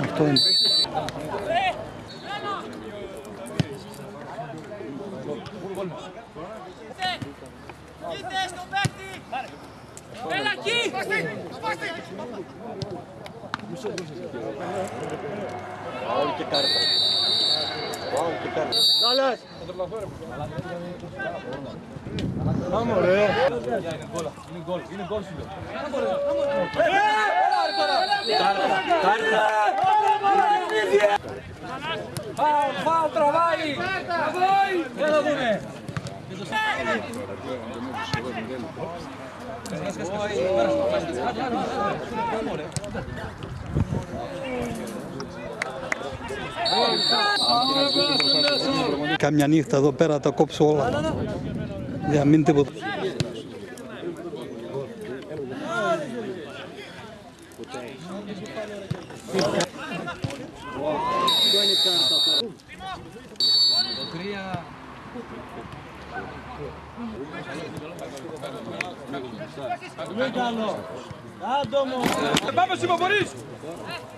Αυτό είναι. Είτε στον παίκτη! Έλα εκεί! Φάουλ, φάουλ, τραβάει! Τραβάει! Δεν το δούμε! Κάμια νύχτα εδώ πέρα τα κόψω όλα. Για να μην τίποτα. Πάμε Σίμω, μπορείς!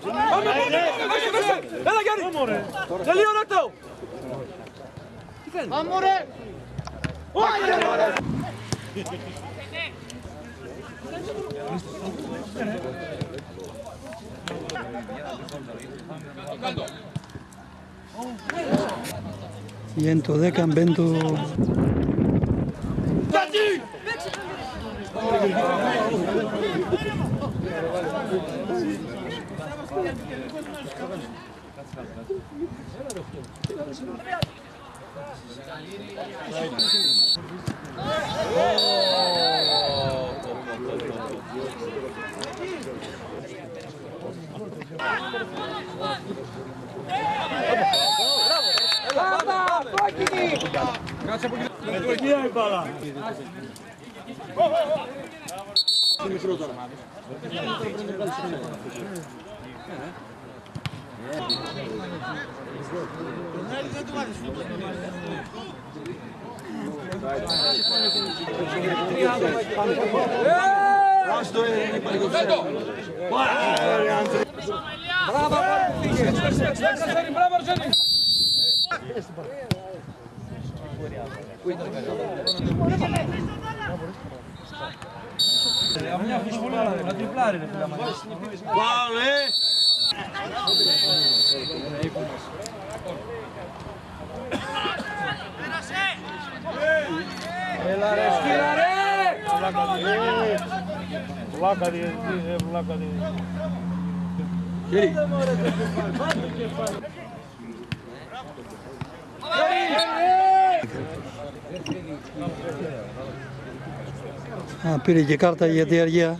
Πάμε, πάμε, δώσε, δώσε! Έλα Γιάννη! Τελείωνε το! Viento de Cambento. ¡Oh! Βγαίνει το 10, μπαίνει το... Μπράβο, πήγε! Μπράβο, Αρσένη! Μια φουσφουλάρα, να τριπλάρει ρε φίλα μας. Έλα ρε σκύλα ρε! Α, πήρε και κάρτα για τη αργία.